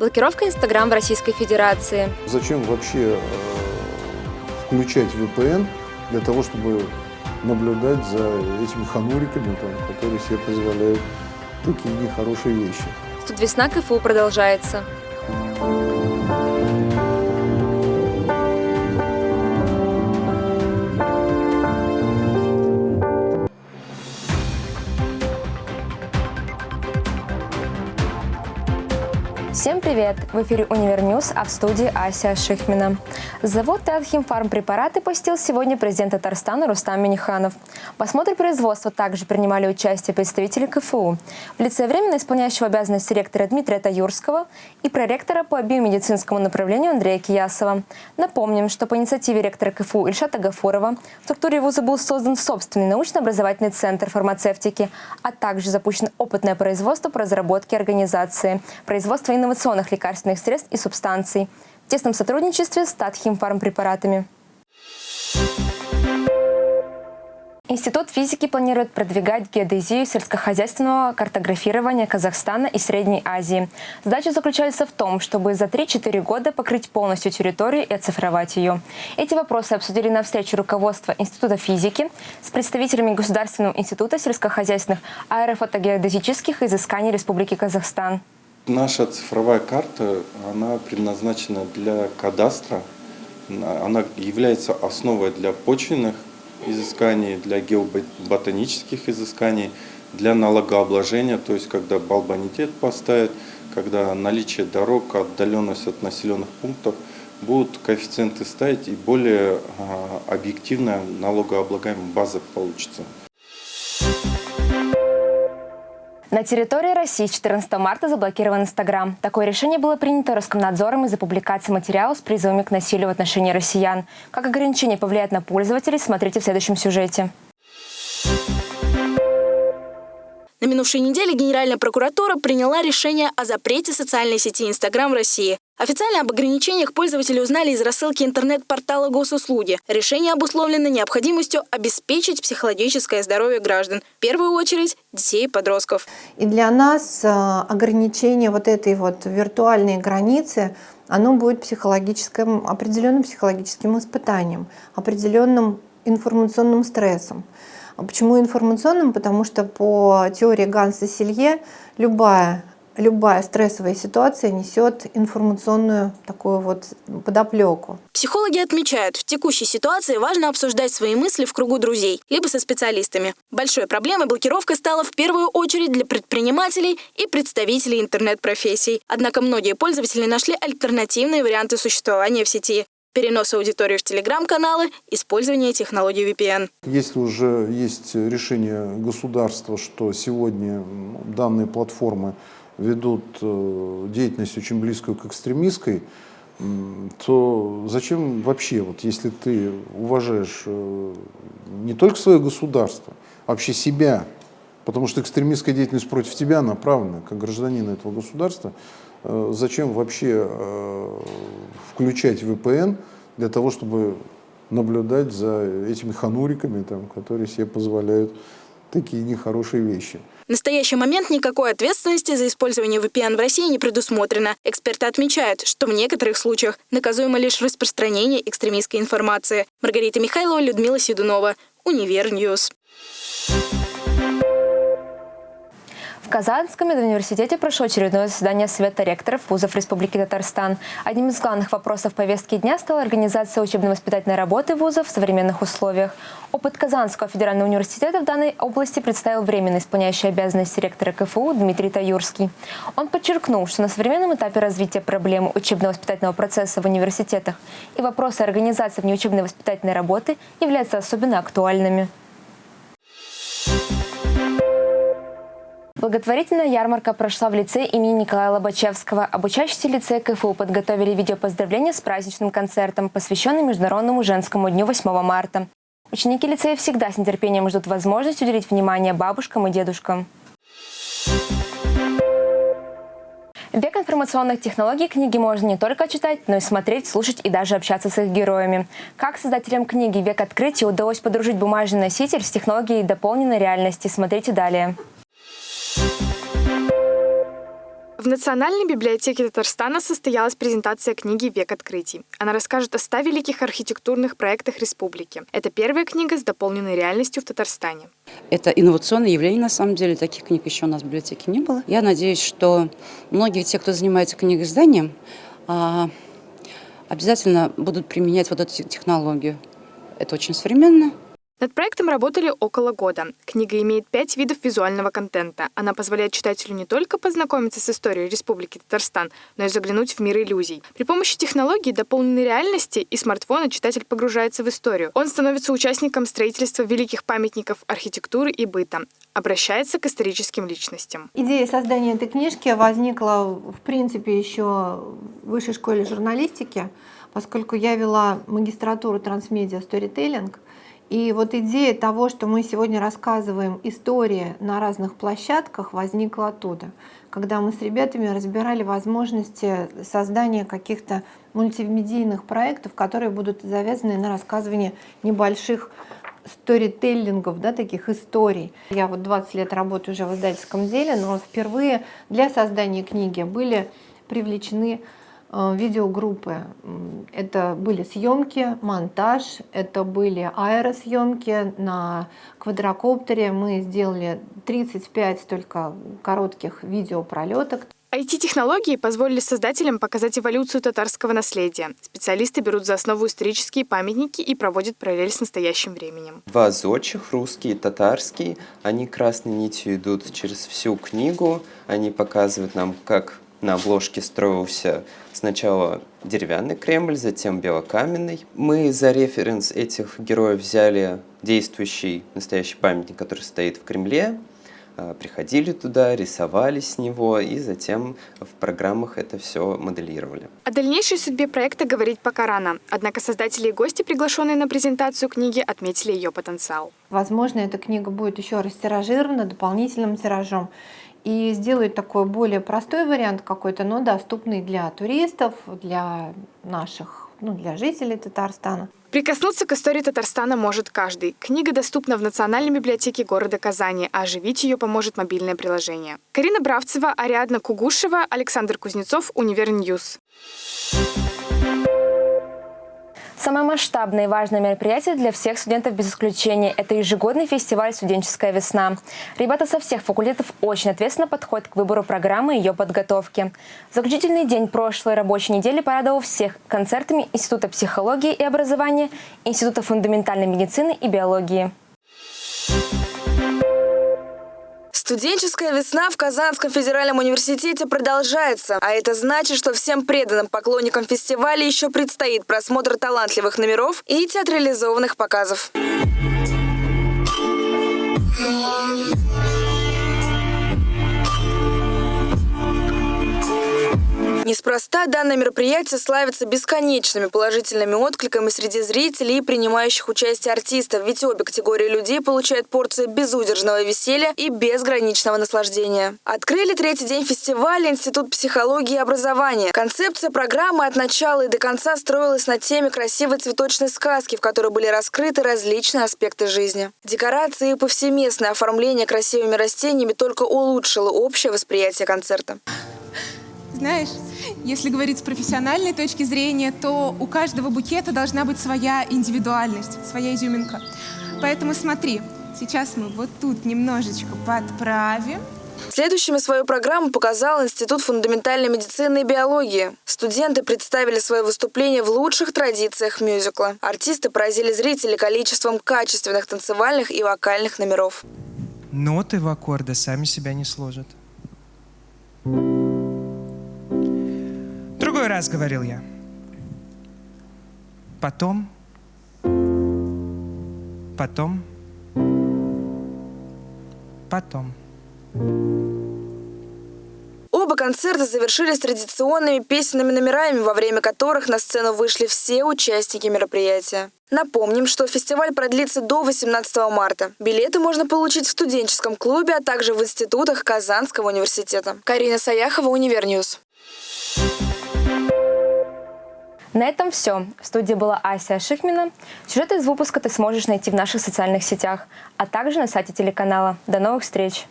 Блокировка Инстаграм в Российской Федерации. Зачем вообще э, включать VPN для того, чтобы наблюдать за этими хануриками, там, которые себе позволяют такие нехорошие вещи. Тут весна КФУ продолжается. Привет! В эфире Универньюз, а в студии Ася Шихмина. Завод Татхимфарм препараты посетил сегодня президент Татарстана Рустам Миниханов. В осмотре производства также принимали участие представители КФУ в лице временно исполняющего обязанности ректора Дмитрия Таюрского и проректора по биомедицинскому направлению Андрея Киясова. Напомним, что по инициативе ректора КФУ Ильшата Гафурова в структуре вуза был создан собственный научно-образовательный центр фармацевтики, а также запущено опытное производство по разработке организации, производства инновационных лекарственных средств и субстанций тесном сотрудничестве с Татхимфармпрепаратами. Институт физики планирует продвигать геодезию сельскохозяйственного картографирования Казахстана и Средней Азии. Задача заключается в том, чтобы за 3-4 года покрыть полностью территорию и оцифровать ее. Эти вопросы обсудили на встрече руководства Института физики с представителями Государственного института сельскохозяйственных аэрофотогеодезических изысканий Республики Казахстан. Наша цифровая карта, она предназначена для кадастра, она является основой для почвенных изысканий, для геоботанических изысканий, для налогообложения, то есть когда балбонитет поставят, когда наличие дорог, отдаленность от населенных пунктов, будут коэффициенты ставить и более а, объективная налогооблагаемая база получится. На территории России с 14 марта заблокирован Инстаграм. Такое решение было принято Роскомнадзором из-за публикации материалов с призывами к насилию в отношении россиян. Как ограничение повлияет на пользователей, смотрите в следующем сюжете. На минувшей неделе Генеральная прокуратура приняла решение о запрете социальной сети Инстаграм в России. Официально об ограничениях пользователи узнали из рассылки интернет-портала госуслуги. Решение обусловлено необходимостью обеспечить психологическое здоровье граждан, в первую очередь детей и подростков. И для нас э, ограничение вот этой вот виртуальной границы оно будет психологическим, определенным психологическим испытанием, определенным информационным стрессом. А почему информационным? Потому что по теории Ганса Силье любая любая стрессовая ситуация несет информационную такую вот подоплеку. Психологи отмечают, в текущей ситуации важно обсуждать свои мысли в кругу друзей, либо со специалистами. Большой проблемой блокировка стала в первую очередь для предпринимателей и представителей интернет-профессий. Однако многие пользователи нашли альтернативные варианты существования в сети перенос аудитории в телеграм-каналы, использование технологий VPN. Если уже есть решение государства, что сегодня данные платформы ведут э, деятельность очень близкую к экстремистской, то зачем вообще, вот если ты уважаешь э, не только свое государство, а вообще себя, потому что экстремистская деятельность против тебя направлена, как гражданина этого государства, э, зачем вообще включать VPN для того, чтобы наблюдать за этими хануриками, там, которые себе позволяют такие нехорошие вещи. В настоящий момент никакой ответственности за использование VPN в России не предусмотрено. Эксперты отмечают, что в некоторых случаях наказуемо лишь распространение экстремистской информации. Маргарита Михайлова, Людмила Седунова, Универньюз. В Казанском медуниверситете прошло очередное заседание Совета ректоров вузов Республики Татарстан. Одним из главных вопросов повестки дня стала организация учебно-воспитательной работы вузов в современных условиях. Опыт Казанского федерального университета в данной области представил временно исполняющий обязанности ректора КФУ Дмитрий Таюрский. Он подчеркнул, что на современном этапе развития проблемы учебно-воспитательного процесса в университетах и вопросы организации внеучебной воспитательной работы являются особенно актуальными. Благотворительная ярмарка прошла в лице имени Николая Лобачевского. Обучающиеся лицея КФУ подготовили видеопоздравления с праздничным концертом, посвященным Международному женскому дню 8 марта. Ученики лицея всегда с нетерпением ждут возможность уделить внимание бабушкам и дедушкам. Век информационных технологий книги можно не только читать, но и смотреть, слушать и даже общаться с их героями. Как создателям книги «Век открытия» удалось подружить бумажный носитель с технологией дополненной реальности, смотрите далее. В Национальной библиотеке Татарстана состоялась презентация книги «Век открытий». Она расскажет о ста великих архитектурных проектах республики. Это первая книга с дополненной реальностью в Татарстане. Это инновационное явление, на самом деле. Таких книг еще у нас в библиотеке не было. Я надеюсь, что многие те, кто занимается книгоизданием, а, обязательно будут применять вот эту технологию. Это очень современно. Над проектом работали около года. Книга имеет пять видов визуального контента. Она позволяет читателю не только познакомиться с историей Республики Татарстан, но и заглянуть в мир иллюзий. При помощи технологий дополненной реальности и смартфона читатель погружается в историю. Он становится участником строительства великих памятников архитектуры и быта, обращается к историческим личностям. Идея создания этой книжки возникла, в принципе, еще в высшей школе журналистики, поскольку я вела магистратуру трансмедиа сторителлинг, и вот идея того, что мы сегодня рассказываем истории на разных площадках, возникла оттуда, когда мы с ребятами разбирали возможности создания каких-то мультимедийных проектов, которые будут завязаны на рассказывание небольших сторителлингов, да, таких историй. Я вот 20 лет работаю уже в издательском деле, но впервые для создания книги были привлечены видеогруппы. Это были съемки, монтаж, это были аэросъемки на квадрокоптере. Мы сделали 35 только коротких видеопролеток. IT-технологии позволили создателям показать эволюцию татарского наследия. Специалисты берут за основу исторические памятники и проводят параллель с настоящим временем. Два зодчих, русский и татарский, они красной нитью идут через всю книгу. Они показывают нам, как на обложке строился сначала деревянный Кремль, затем белокаменный. Мы за референс этих героев взяли действующий настоящий памятник, который стоит в Кремле, а, приходили туда, рисовали с него и затем в программах это все моделировали. О дальнейшей судьбе проекта говорить пока рано. Однако создатели и гости, приглашенные на презентацию книги, отметили ее потенциал. Возможно, эта книга будет еще растиражирована дополнительным тиражом и сделают такой более простой вариант какой-то, но доступный для туристов, для наших, ну, для жителей Татарстана. Прикоснуться к истории Татарстана может каждый. Книга доступна в Национальной библиотеке города Казани, а оживить ее поможет мобильное приложение. Карина Бравцева, Ариадна Кугушева, Александр Кузнецов, Универньюз. Самое масштабное и важное мероприятие для всех студентов без исключения – это ежегодный фестиваль «Студенческая весна». Ребята со всех факультетов очень ответственно подходят к выбору программы и ее подготовки. Заключительный день прошлой рабочей недели порадовал всех концертами Института психологии и образования, Института фундаментальной медицины и биологии. Студенческая весна в Казанском федеральном университете продолжается, а это значит, что всем преданным поклонникам фестиваля еще предстоит просмотр талантливых номеров и театрализованных показов. Неспроста данное мероприятие славится бесконечными положительными откликами среди зрителей и принимающих участие артистов, ведь обе категории людей получают порцию безудержного веселья и безграничного наслаждения. Открыли третий день фестиваля Институт психологии и образования. Концепция программы от начала и до конца строилась на теме красивой цветочной сказки, в которой были раскрыты различные аспекты жизни. Декорации и повсеместное оформление красивыми растениями только улучшило общее восприятие концерта. Знаешь, если говорить с профессиональной точки зрения, то у каждого букета должна быть своя индивидуальность, своя изюминка. Поэтому смотри, сейчас мы вот тут немножечко подправим. Следующими свою программу показал Институт фундаментальной медицины и биологии. Студенты представили свое выступление в лучших традициях мюзикла. Артисты поразили зрителей количеством качественных танцевальных и вокальных номеров. Ноты в аккорды сами себя не сложат. Другой раз говорил я. Потом, потом, потом. Оба концерта завершились традиционными песенными номерами, во время которых на сцену вышли все участники мероприятия. Напомним, что фестиваль продлится до 18 марта. Билеты можно получить в студенческом клубе, а также в институтах Казанского университета. Карина Саяхова, Универньюз. На этом все. В студии была Ася Шихмина. Сюжеты из выпуска ты сможешь найти в наших социальных сетях, а также на сайте телеканала. До новых встреч!